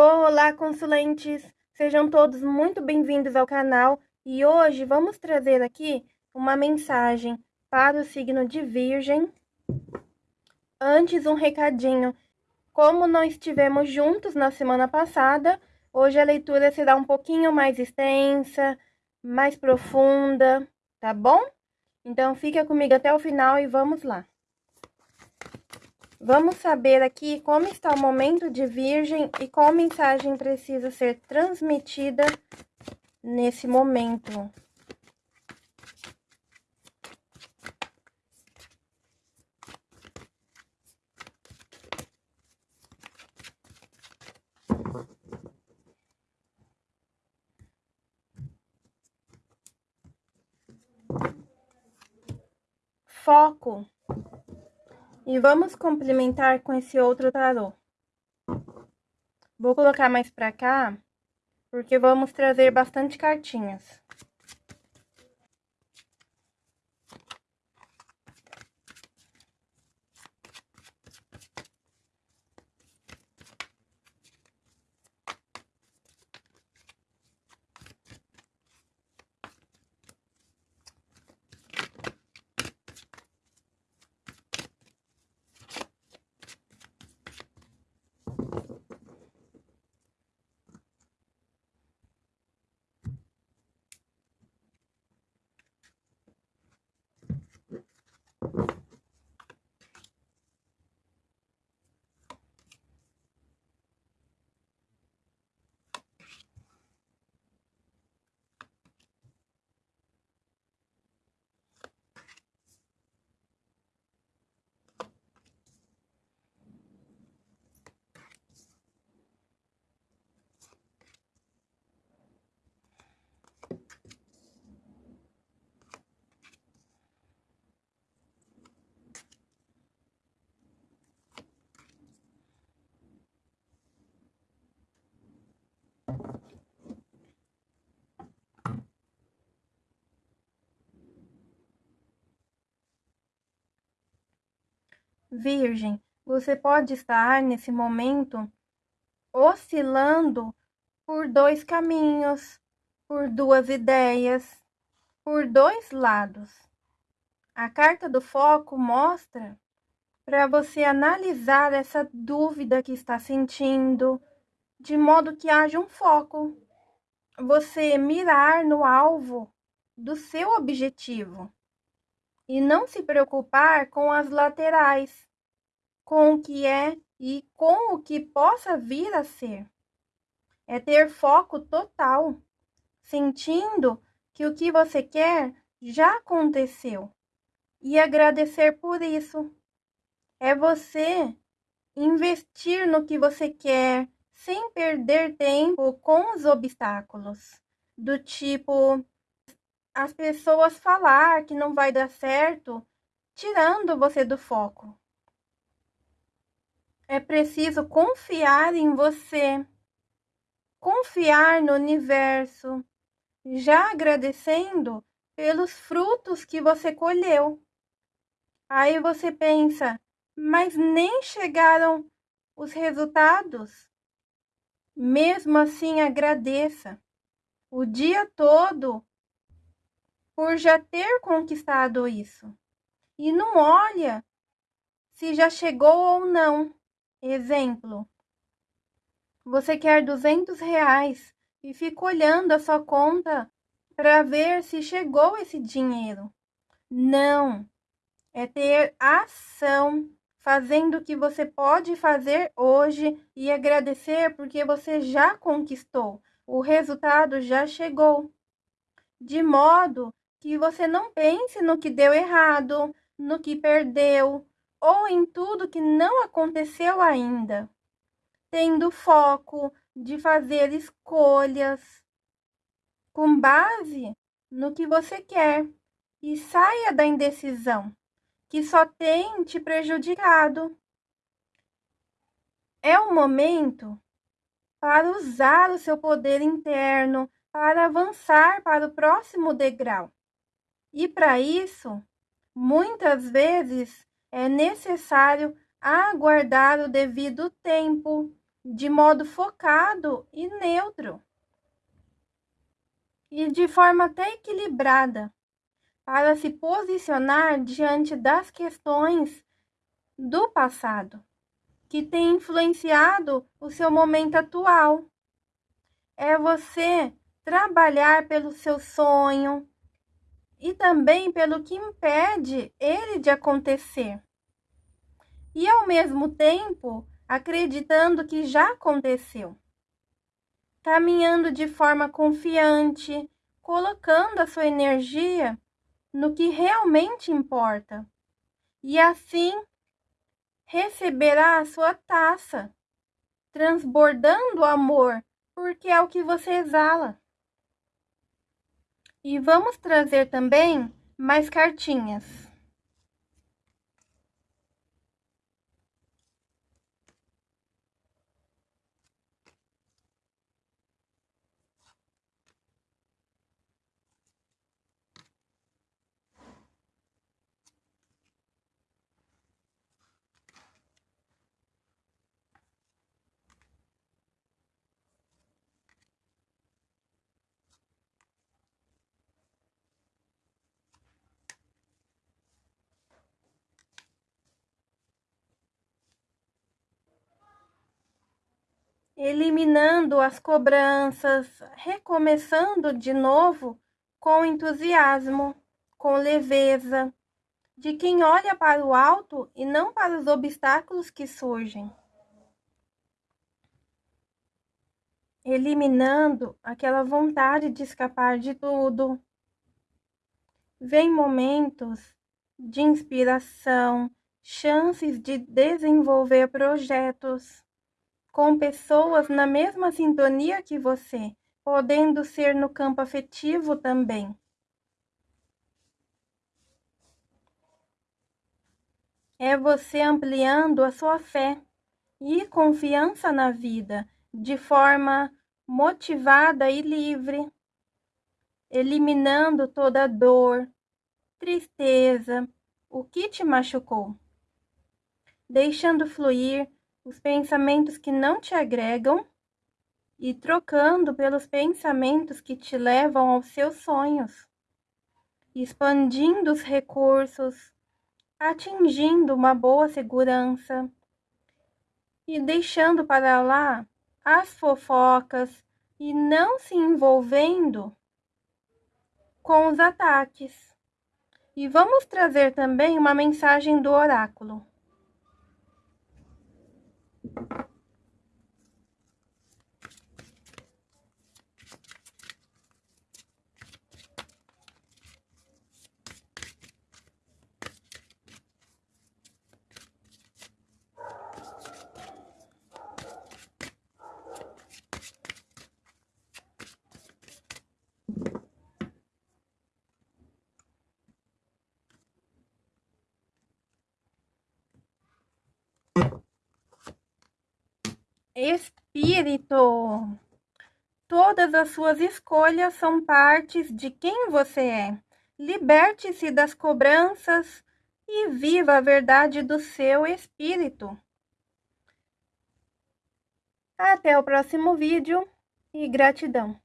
Olá, consulentes! Sejam todos muito bem-vindos ao canal e hoje vamos trazer aqui uma mensagem para o signo de Virgem. Antes, um recadinho. Como não estivemos juntos na semana passada, hoje a leitura será um pouquinho mais extensa, mais profunda, tá bom? Então, fica comigo até o final e vamos lá. Vamos saber aqui como está o momento de Virgem e qual mensagem precisa ser transmitida nesse momento. Foco e vamos complementar com esse outro tarô. Vou colocar mais pra cá, porque vamos trazer bastante cartinhas. Virgem, você pode estar nesse momento oscilando por dois caminhos, por duas ideias, por dois lados. A carta do foco mostra para você analisar essa dúvida que está sentindo, de modo que haja um foco. Você mirar no alvo do seu objetivo e não se preocupar com as laterais, com o que é e com o que possa vir a ser. É ter foco total, sentindo que o que você quer já aconteceu e agradecer por isso. É você investir no que você quer sem perder tempo com os obstáculos, do tipo as pessoas falar que não vai dar certo, tirando você do foco. É preciso confiar em você, confiar no universo, já agradecendo pelos frutos que você colheu. Aí você pensa, mas nem chegaram os resultados. Mesmo assim, agradeça. O dia todo por já ter conquistado isso. E não olha se já chegou ou não. Exemplo, você quer 200 reais e fica olhando a sua conta para ver se chegou esse dinheiro. Não, é ter ação, fazendo o que você pode fazer hoje e agradecer porque você já conquistou, o resultado já chegou. De modo que você não pense no que deu errado, no que perdeu ou em tudo que não aconteceu ainda, tendo foco de fazer escolhas com base no que você quer e saia da indecisão, que só tem te prejudicado. É o momento para usar o seu poder interno para avançar para o próximo degrau. E para isso, muitas vezes é necessário aguardar o devido tempo, de modo focado e neutro. E de forma até equilibrada, para se posicionar diante das questões do passado, que tem influenciado o seu momento atual. É você trabalhar pelo seu sonho e também pelo que impede ele de acontecer. E ao mesmo tempo, acreditando que já aconteceu. Caminhando de forma confiante, colocando a sua energia no que realmente importa. E assim receberá a sua taça, transbordando amor, porque é o que você exala. E vamos trazer também mais cartinhas. Eliminando as cobranças, recomeçando de novo com entusiasmo, com leveza, de quem olha para o alto e não para os obstáculos que surgem. Eliminando aquela vontade de escapar de tudo. Vem momentos de inspiração, chances de desenvolver projetos com pessoas na mesma sintonia que você, podendo ser no campo afetivo também. É você ampliando a sua fé e confiança na vida de forma motivada e livre, eliminando toda dor, tristeza, o que te machucou, deixando fluir os pensamentos que não te agregam e trocando pelos pensamentos que te levam aos seus sonhos, expandindo os recursos, atingindo uma boa segurança e deixando para lá as fofocas e não se envolvendo com os ataques. E vamos trazer também uma mensagem do oráculo. Espírito, todas as suas escolhas são partes de quem você é. Liberte-se das cobranças e viva a verdade do seu espírito. Até o próximo vídeo e gratidão.